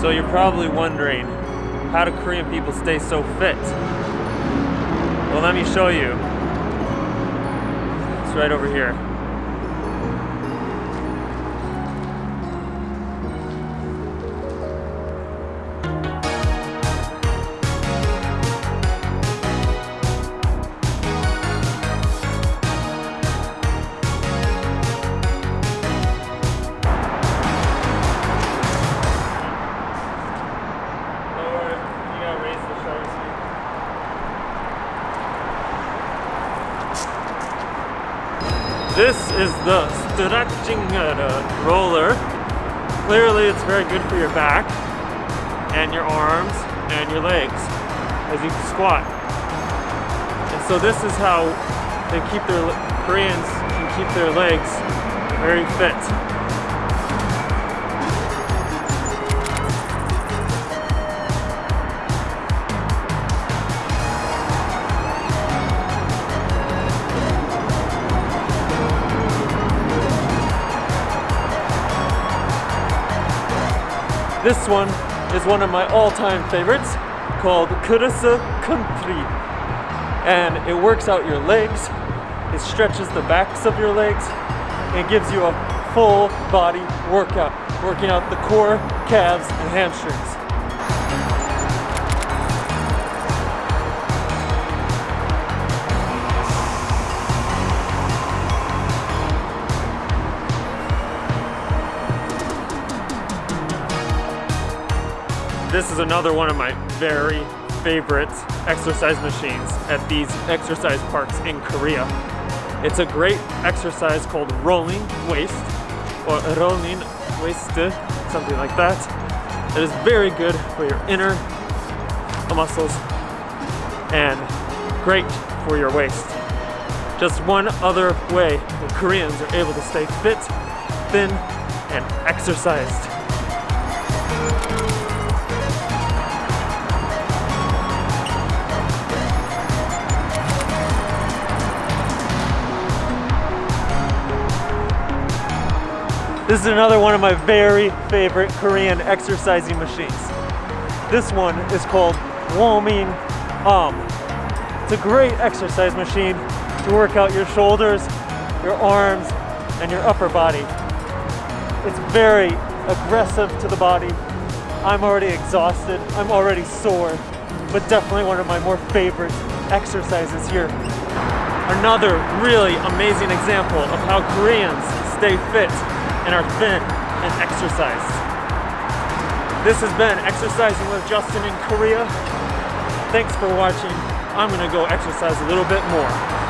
So you're probably wondering, how do Korean people stay so fit? Well, let me show you. It's right over here. This is the stretching uh, roller. Clearly, it's very good for your back and your arms and your legs as you squat. And so this is how they keep their Koreans can keep their legs very fit. This one is one of my all-time favorites called Kurasa Country. And it works out your legs, it stretches the backs of your legs, and gives you a full body workout, working out the core, calves, and hamstrings. This is another one of my very favorite exercise machines at these exercise parks in Korea. It's a great exercise called rolling waist or rolling waist, something like that. It is very good for your inner muscles and great for your waist. Just one other way that Koreans are able to stay fit, thin, and exercised. This is another one of my very favorite Korean exercising machines. This one is called Womin Arm. It's a great exercise machine to work out your shoulders, your arms, and your upper body. It's very aggressive to the body. I'm already exhausted, I'm already sore, but definitely one of my more favorite exercises here. Another really amazing example of how Koreans stay fit and are thin and exercise. This has been Exercising with Justin in Korea. Thanks for watching. I'm gonna go exercise a little bit more.